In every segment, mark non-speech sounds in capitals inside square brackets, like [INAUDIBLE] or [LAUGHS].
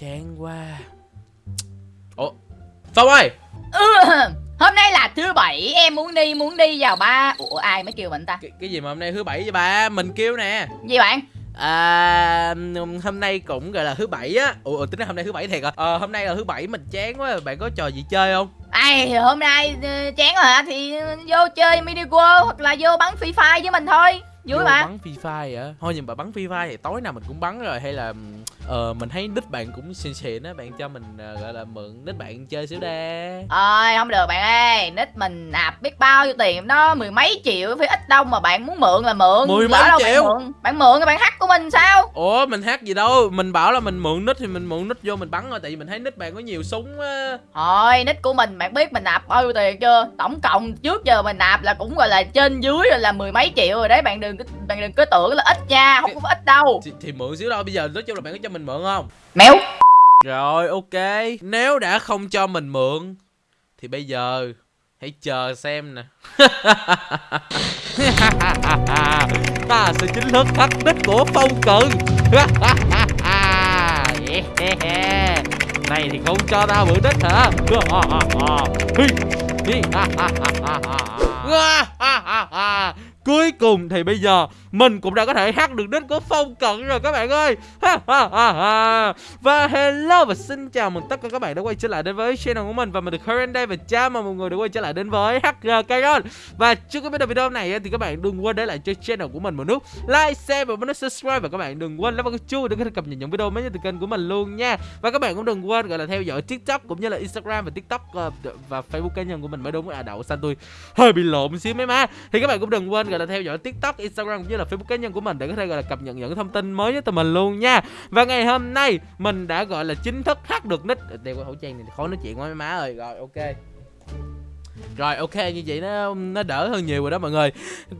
chán quá. Ủa phong ơi Ừ, hôm nay là thứ bảy em muốn đi muốn đi vào ba ủa ai mới kêu mình ta? Cái, cái gì mà hôm nay thứ bảy vậy bà mình kêu nè. Gì bạn? À, hôm nay cũng gọi là thứ bảy á. Ủa tính ra hôm nay thứ bảy thiệt à? Ờ hôm nay là thứ bảy mình chán quá. Bạn có trò gì chơi không? Ai hôm nay ờ, chán rồi hả? Thì vô chơi mini world hoặc là vô bắn free fire với mình thôi. Vui Vô mà. bắn Free Fire hả? Thôi nhưng mà bắn Free Fire thì tối nào mình cũng bắn rồi. Hay là ờ mình thấy nick bạn cũng xịn xịn á Bạn cho mình ờ, gọi là mượn nick bạn chơi xíu đe ơi không được bạn ơi nick mình nạp biết bao nhiêu tiền đó mười mấy triệu phải ít đâu mà bạn muốn mượn là mượn Mười mấy đâu triệu? bạn mượn. Bạn mượn thì bạn hack của mình sao? Ủa mình hát gì đâu Mình bảo là mình mượn nick thì mình mượn nick vô mình bắn thôi Tại vì mình thấy nick bạn có nhiều súng á. Thôi nick của mình bạn biết mình nạp bao nhiêu tiền chưa? Tổng cộng trước giờ mình nạp là cũng gọi là trên dưới rồi là mười mấy triệu rồi đấy bạn đừng bạn đừng có tưởng là ít nha không có ít đâu. thì, thì mượn xíu đâu Bây giờ nói chung là bạn có cho mình mượn không? Méo. Rồi ok. Nếu đã không cho mình mượn Thì bây giờ Hãy chờ xem nè. [LAUGHS] Ta sẽ chính thức hack đích của phong cận [LAUGHS] Này thì không cho tao mượn đích hả? [LAUGHS] Cuối cùng thì bây giờ mình cũng đã có thể hack được đến của phong cận rồi các bạn ơi. Và hello và xin chào mừng tất cả các bạn đã quay trở lại đến với channel của mình Và mình được Current đây và chào mừng mọi người đã quay trở lại đến với HG Kairon Và trước khi bắt đầu video này thì các bạn đừng quên để lại cho channel của mình một nút like, share và nút subscribe. Và các bạn đừng quên lắp vào cái chuông để có thể cập nhật những video mới nhất từ kênh của mình luôn nha. Và các bạn cũng đừng quên gọi là theo dõi TikTok cũng như là Instagram và TikTok ờ, và Facebook cá nhân của mình mới đúng. À đậu xanh tôi hơi bị lộn xíu mấy má. Thì các bạn cũng đừng quên gọi là theo dõi TikTok, Instagram cũng như là Facebook cá nhân của mình để có thể, gọi là, cập nhật những thông tin mới nhất từ mình luôn nha. Và ngày hôm nay mình đã, gọi là, chính thức hack được nick đeo cái khẩu trang này khó nói chuyện quá, má ơi. Rồi, ok. Rồi, ok, như vậy nó nó đỡ hơn nhiều rồi đó mọi người.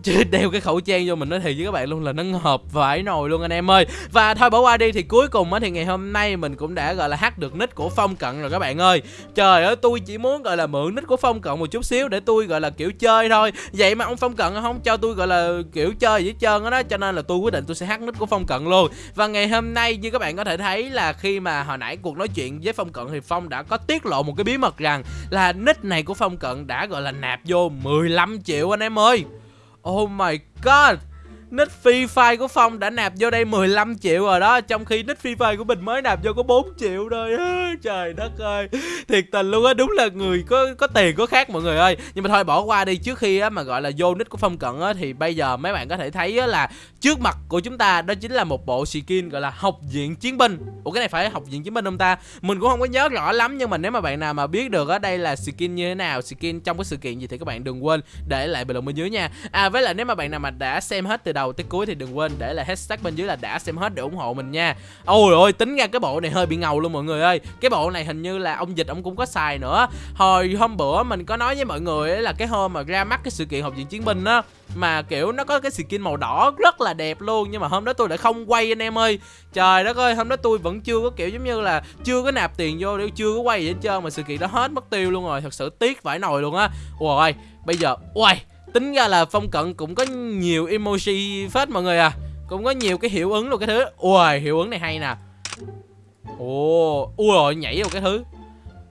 Chứ [LAUGHS] đeo cái khẩu trang vô mình nói thiệt với các bạn luôn là nó ngợp vải nồi luôn anh em ơi. Và thôi bỏ qua đi, thì cuối cùng á thì ngày hôm nay mình cũng đã, gọi là hack được nick của Phong Cận rồi các bạn ơi. Trời ơi, tôi chỉ muốn, gọi là, mượn nick của Phong Cận một chút xíu để tôi, gọi là, kiểu chơi thôi. Vậy mà ông Phong Cận không cho tôi, gọi là, kiểu chơi gì trơn á đó, Cho nên là tôi quyết định tôi sẽ hack nick của Phong Cận luôn. Và ngày hôm nay như các bạn có thể thấy là khi mà hồi nãy cuộc nói chuyện với Phong Cận thì Phong đã có tiết lộ một cái bí mật rằng là nick này của Phong Cận đã gọi là nạp vô 15 triệu anh em ơi. Oh my god! Nick Free Fire của Phong đã nạp vô đây 15 triệu rồi đó. Trong khi nick Free Fire của mình mới nạp vô có 4 triệu thôi [LAUGHS] Trời đất ơi. Thiệt tình luôn á. Đúng là người có có tiền có khác mọi người ơi. Nhưng mà thôi bỏ qua đi. Trước khi á, mà gọi là vô nick của Phong Cận á, Thì bây giờ mấy bạn có thể thấy á, là Trước mặt của chúng ta Đó chính là một bộ skin gọi là học viện chiến binh. Ủa cái này phải học viện chiến binh không ta? Mình cũng không có nhớ rõ lắm Nhưng mà nếu mà bạn nào mà biết được á Đây là skin như thế nào Skin trong cái sự kiện gì Thì các bạn đừng quên để lại bình luận bên dưới nha. À với lại nếu mà bạn nào mà đã xem hết từ đầu tới cuối thì đừng quên để lại hashtag bên dưới là đã xem hết để ủng hộ mình nha. Ôi ôi, tính ra cái bộ này hơi bị ngầu luôn mọi người ơi. Cái bộ này hình như là ông dịch ông cũng có xài nữa. Hồi hôm bữa mình có nói với mọi người ấy là cái hôm mà ra mắt cái sự kiện học viện chiến binh á, mà kiểu nó có cái skin màu đỏ rất là đẹp luôn, nhưng mà hôm đó tôi đã không quay anh em ơi. Trời đất ơi, hôm đó tôi vẫn chưa có kiểu giống như là chưa có nạp tiền vô để chưa có quay gì hết trơn mà sự kiện đó hết mất tiêu luôn rồi, thật sự tiếc vãi nồi luôn á. Ôi bây giờ ui tính ra là phong cận cũng có nhiều emoji phết mọi người à. Cũng có nhiều cái hiệu ứng luôn cái thứ. Ui hiệu ứng này hay nè. Ồ, ui rồi nhảy vào cái thứ.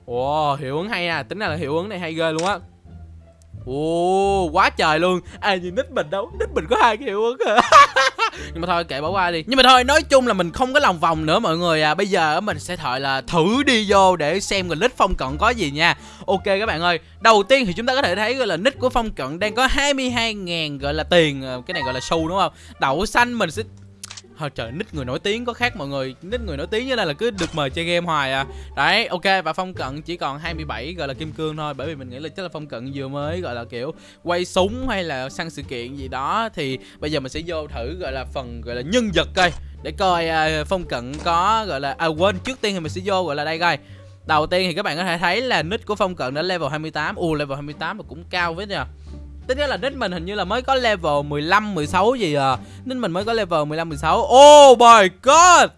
Ồ, hiệu ứng hay à. Tính ra là hiệu ứng này hay ghê luôn á ồ, quá trời luôn. Ai nhìn nick mình đâu? Nick mình có hai cái hiệu ứng [LAUGHS] nhưng mà thôi, kệ bỏ qua đi. Nhưng mà thôi, nói chung là mình không có lòng vòng nữa, mọi người à. Bây giờ mình sẽ thợ là thử đi vô để xem cái nick phong cận có gì nha. Ok các bạn ơi, đầu tiên thì chúng ta có thể thấy gọi là nick của phong cận đang có 22.000 gọi là tiền ờ, cái này gọi là xu, đúng không? Đậu xanh mình sẽ Thôi trời, nít người nổi tiếng có khác mọi người. Nít người nổi tiếng như là, là cứ được mời chơi game hoài à. Đấy, ok, và Phong Cận chỉ còn 27 gọi là kim cương thôi. Bởi vì mình nghĩ là chắc là Phong Cận vừa mới gọi là kiểu quay súng hay là săn sự kiện gì đó. Thì bây giờ mình sẽ vô thử gọi là phần gọi là nhân vật coi. Để coi uh, Phong Cận có gọi là À quên, trước tiên thì mình sẽ vô gọi là đây coi. Đầu tiên thì các bạn có thể thấy là nick của Phong Cận đã level 28 Ồ, level 28 mà cũng cao với nha Tính ra là nick mình hình như là mới có level 15, 16 gì à. Nick mình mới có level 15, 16 Oh my god!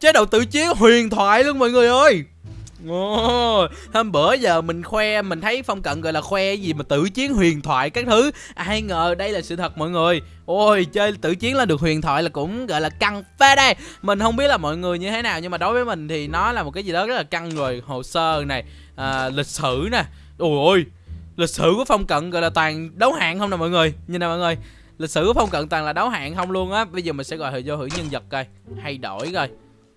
Chế độ tự chiến huyền thoại luôn mọi người ơi. Oh, hôm bữa giờ mình khoe mình thấy phong cận gọi là khoe gì mà tự chiến huyền thoại các thứ. Ai ngờ đây là sự thật mọi người. Ôi chơi tử chiến là được huyền thoại là cũng gọi là căng phê đây. Mình không biết là mọi người như thế nào Nhưng mà đối với mình thì nó là một cái gì đó rất là căng rồi. Hồ sơ này à, Lịch sử nè. Ôi ôi Lịch sử của phong cận gọi là toàn đấu hạng không nè mọi người. Nhìn nè mọi người Lịch sử của phong cận toàn là đấu hạng không luôn á. Bây giờ mình sẽ gọi thử vô thử nhân vật coi Hay đổi coi.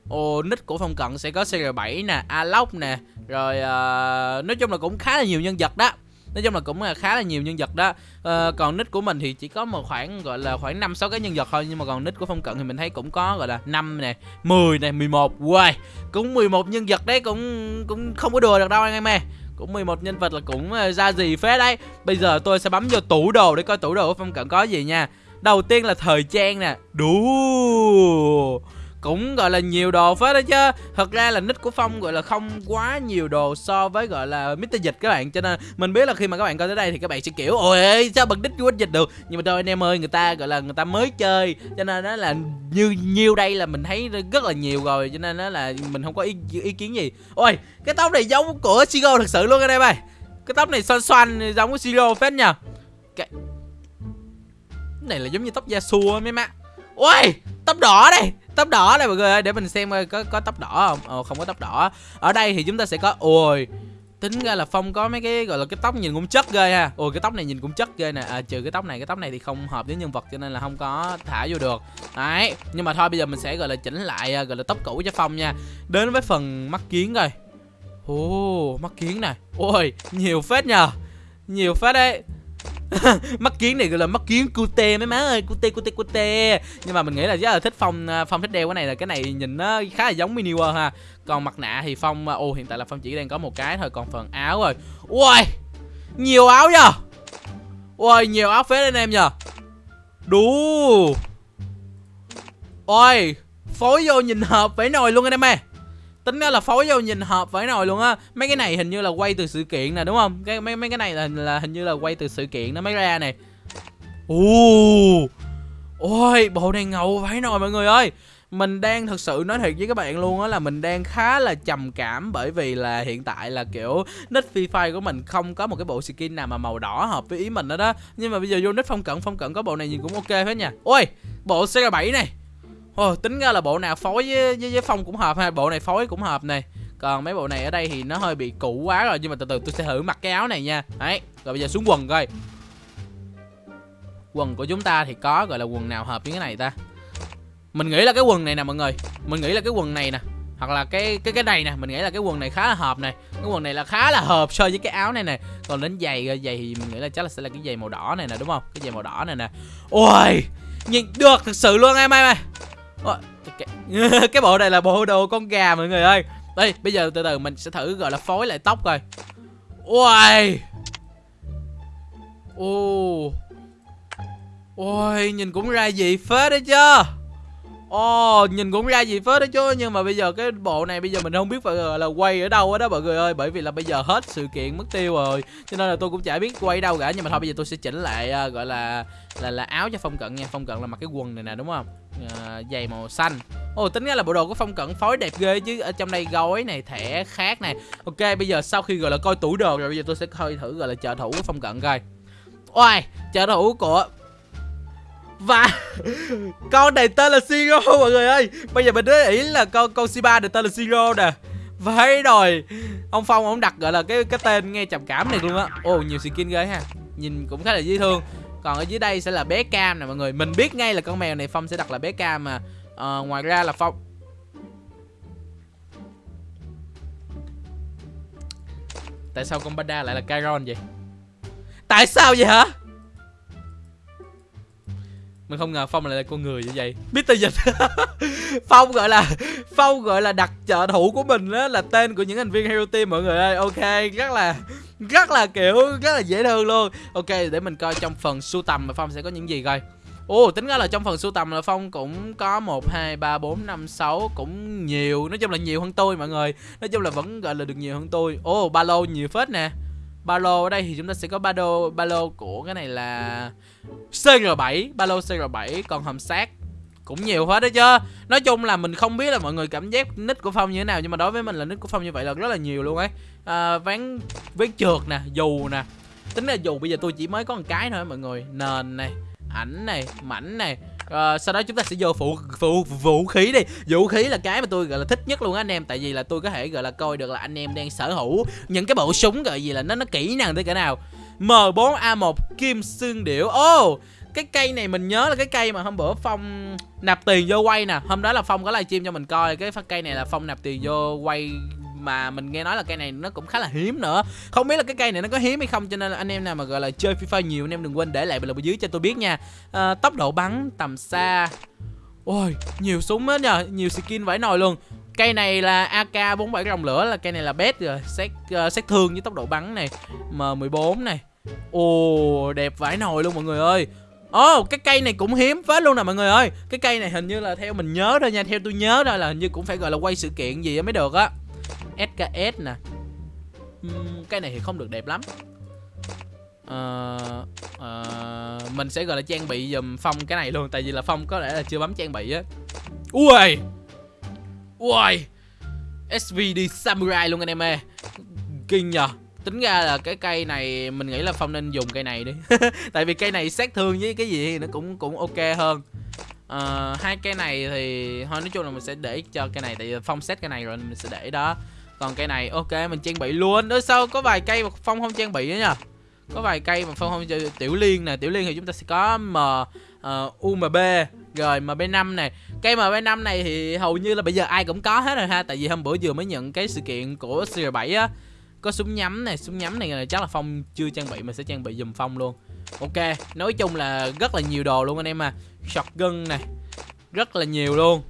Ồ, nick của phong cận sẽ có CR7 nè, Alok nè Rồi uh, nói chung là cũng khá là nhiều nhân vật đó. Nói chung là cũng là khá là nhiều nhân vật đó. À, còn nick của mình thì chỉ có một khoảng gọi là khoảng năm sáu cái nhân vật thôi nhưng mà còn nick của phong cận thì mình thấy cũng có gọi là năm nè 10 nè 11 wow cũng 11 nhân vật đấy cũng cũng không có đùa được đâu anh em ơi cũng 11 nhân vật là cũng ờ, ra gì phết đấy. Bây giờ tôi sẽ bấm vô tủ đồ để coi tủ đồ của phong cận có gì nha. Đầu tiên là thời trang nè. Đủ cũng gọi là nhiều đồ phết đó chứ. Thật ra là nick của phong gọi là không quá nhiều đồ so với gọi là Mr dịch các bạn. Cho nên mình biết là khi mà các bạn coi tới đây thì các bạn sẽ kiểu ôi sao bật nick của dịch được? Nhưng mà thôi anh em ơi người ta gọi là người ta mới chơi. Cho nên nó là như nhiêu đây là mình thấy rất là nhiều rồi. Cho nên nó là mình không có ý, ý kiến gì. Ôi cái tóc này giống của sigo thật sự luôn anh em ơi. Cái tóc này xoan xoan giống của sigo phết nha cái này là giống như tóc da xua mấy má. Ôi tóc đỏ đây tóc đỏ đây mọi người ơi để mình xem có có tóc đỏ không? Ồ không có tóc đỏ. Ở đây thì chúng ta sẽ có ôi tính ra là phong có mấy cái gọi là cái tóc nhìn cũng chất ghê ha. Ôi cái tóc này nhìn cũng chất ghê nè. À, trừ cái tóc này cái tóc này thì không hợp với nhân vật cho nên là không có thả vô được. Đấy nhưng mà thôi bây giờ mình sẽ gọi là chỉnh lại à, gọi là tóc cũ cho phong nha. Đến với phần mắt kiến rồi ồ mắt kiến này ôi nhiều phết nhờ. Nhiều phết đấy. [LAUGHS] mắt kiến này gọi là mắt kiến cute mấy má ơi cute cute cute. Nhưng mà mình nghĩ là rất là thích phong à, phong thích đeo cái này là cái này nhìn nó khá là giống mini world ha. Còn mặt nạ thì phong à, ô hiện tại là phong chỉ đang có một cái thôi còn phần áo rồi. Ui nhiều áo nhờ. Ui nhiều áo phết anh em nhờ. Đủ ôi phối vô nhìn hợp phải nồi luôn anh em ơi tính ra là phối vô nhìn hợp với nồi luôn á. Mấy cái này hình như là quay từ sự kiện nè, đúng không? Cái, mấy mấy cái này là là hình như là quay từ sự kiện nó mới ra này ồ! Ôi, bộ này ngầu phải nồi mọi người ơi. Mình đang thực sự nói thiệt với các bạn luôn á là mình đang khá là trầm cảm bởi vì là hiện tại là, kiểu, nick free fire của mình không có một cái bộ skin nào mà màu đỏ hợp với ý mình đó đó nhưng mà bây giờ vô nick phong cận phong cận có bộ này nhìn cũng ok hết nha. Ôi, bộ cr 7 này. Ồ, tính ra là bộ nào phối với, với, với phong cũng hợp ha bộ này phối cũng hợp này còn mấy bộ này ở đây thì nó hơi bị cũ quá rồi nhưng mà từ từ tôi sẽ thử mặc cái áo này nha. Đấy rồi bây giờ xuống quần coi. Quần của chúng ta thì có gọi là quần nào hợp với cái này ta? Mình nghĩ là cái quần này nè mọi người. Mình nghĩ là cái quần này nè hoặc là cái cái cái này nè mình nghĩ là cái quần này khá là hợp này cái quần này là khá là hợp so với cái áo này nè. Còn đến giày ờ, giày thì mình nghĩ là chắc là sẽ là cái giày màu đỏ này nè đúng không? Cái giày màu đỏ này nè. Ôi nhìn được thực sự luôn em ơi cái, [LAUGHS] cái bộ này là bộ đồ con gà mọi người ơi. Đây bây giờ từ từ mình sẽ thử gọi là phối lại tóc coi. Ôi ô ôi nhìn cũng ra gì phết đấy chứ. Ồ, oh, nhìn cũng ra gì phết đó chứ. Nhưng mà bây giờ cái bộ này bây giờ mình không biết phải là quay ở đâu đó mọi người ơi. Bởi vì là bây giờ hết sự kiện mất tiêu rồi. Cho nên là tôi cũng chả biết quay đâu cả. Nhưng mà thôi bây giờ tôi sẽ chỉnh lại uh, gọi là là là áo cho Phong Cận nha. Phong Cận là mặc cái quần này nè đúng không? Uh, Giày màu xanh. Ồ oh, tính ra là bộ đồ của Phong Cận phối đẹp ghê chứ. Ở trong đây gói này, thẻ khác này. Ok bây giờ sau khi gọi là coi tủ đồ rồi Bây giờ tôi sẽ coi thử gọi là trợ thủ của Phong Cận coi. Ôi, trợ thủ của và con này tên là Siro mọi người ơi. Bây giờ mình để ý là con con Shiba được tên là Siro nè. Vậy rồi Ông Phong ông đặt gọi là cái cái tên nghe trầm cảm này luôn á. Ồ nhiều skin ghê ha. Nhìn cũng khá là dễ thương. Còn ở dưới đây sẽ là bé Cam nè mọi người. Mình biết ngay là con mèo này Phong sẽ đặt là bé Cam mà. À, Ngoài ra là Phong Tại sao con panda lại là Chiron vậy? Tại sao vậy hả? Mình không ngờ phong lại là con người như vậy. Mr dịch. [LAUGHS] Phong gọi là phong gọi là đặt trợ thủ của mình đó là tên của những thành viên hero team mọi người ơi. Ok rất là rất là kiểu rất là dễ thương luôn. Ok để mình coi trong phần sưu tầm mà phong sẽ có những gì coi. Ồ, tính ra là trong phần sưu tầm là Phong cũng có 1, 2, 3, 4, 5, 6 Cũng nhiều, nói chung là nhiều hơn tôi mọi người. Nói chung là vẫn gọi là được nhiều hơn tôi. Ồ, ba lô nhiều phết nè ba lô ở đây thì chúng ta sẽ có ba lô ba lô của cái này là CR7 ba lô CR7 còn hầm sát cũng nhiều hết đó chứ. Nói chung là mình không biết là mọi người cảm giác nick của phong như thế nào nhưng mà đối với mình là nick của phong như vậy là rất là nhiều luôn ấy. À, ván ván trượt nè dù nè. Tính là dù bây giờ tôi chỉ mới có một cái thôi mọi người nền này ảnh này mảnh này. Ờ, sau đó chúng ta sẽ vô phụ phụ vũ khí đi. Vũ khí là cái mà tôi gọi là thích nhất luôn á anh em. Tại vì là tôi có thể gọi là coi được là anh em đang sở hữu những cái bộ súng gọi gì là nó nó kỹ năng tới cỡ nào. M4A1 kim xương điểu. Ô oh, cái cây này mình nhớ là cái cây mà hôm bữa phong nạp tiền vô quay nè. Hôm đó là phong có livestream cho mình coi. Cái phát cây này là phong nạp tiền vô quay mà mình nghe nói là cây này nó cũng khá là hiếm nữa. Không biết là cái cây này nó có hiếm hay không cho nên là anh em nào mà gọi là chơi FIFA nhiều anh em đừng quên để lại bình luận bên dưới cho tôi biết nha. À, tốc độ bắn tầm xa. Ôi nhiều súng hết nhờ nhiều skin vãi nồi luôn. Cây này là AK 47 rồng lửa là cây này là best rồi xét uh, xét thương với tốc độ bắn này. M14 này. Ồ đẹp vãi nồi luôn mọi người ơi. Ồ, oh, cái cây này cũng hiếm phết luôn nè mọi người ơi. Cái cây này hình như là theo mình nhớ thôi nha Theo tôi nhớ thôi là hình như cũng phải gọi là quay sự kiện gì mới được á. SKS nè. Uhm, Cái này thì không được đẹp lắm. Uh, uh, Mình sẽ gọi là trang bị dùm Phong cái này luôn Tại vì là Phong có lẽ là chưa bấm trang bị á. Ui Ui SVD Samurai luôn anh em ơi. Kinh nhờ. Tính ra là cái cây này mình nghĩ là phong nên dùng cây này đi. [LAUGHS] Tại vì cây này sát thương với cái gì thì nó cũng cũng ok hơn. Uh, hai cây này thì thôi nói chung là mình sẽ để cho cây này tại vì phong set cây này rồi mình sẽ để đó còn cây này ok mình trang bị luôn. Đó sao có vài cây mà phong không trang bị nữa nha có vài cây mà phong không chơi tiểu liên nè tiểu liên thì chúng ta sẽ có m ờ, uh, umb rồi mb 5 này cây mb 5 này thì hầu như là bây giờ ai cũng có hết rồi ha tại vì hôm bữa vừa mới nhận cái sự kiện của cr 7 á có súng nhắm này súng nhắm này chắc là phong chưa trang bị mình sẽ trang bị dùm phong luôn. Ok nói chung là rất là nhiều đồ luôn anh em à. Shotgun này rất là nhiều luôn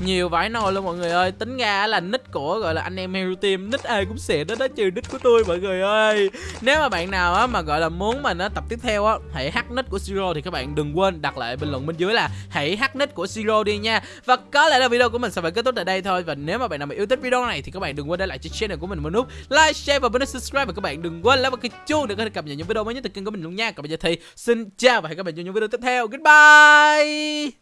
nhiều vải nồi luôn mọi người ơi. Tính ra là nick của, gọi là anh em hero team, nick ai cũng xịn đó đó trừ nick của tôi mọi người ơi. Nếu mà bạn nào á mà, gọi là muốn mình á tập tiếp theo á, hãy hack nick của siro thì các bạn đừng quên đặt lại bình luận bên dưới là hãy hack nick của siro đi nha. Và có lẽ là video của mình sẽ phải kết thúc tại đây thôi. Và nếu mà bạn nào mà yêu thích video này thì các bạn đừng quên để lại cho channel của mình một nút like, share và bấm subscribe. Và các bạn đừng quên like và cái chuông để có thể cập nhật những video mới nhất từ kênh của mình luôn nha. Còn bây giờ thì xin chào và hẹn gặp lại trong những video tiếp theo. Goodbye!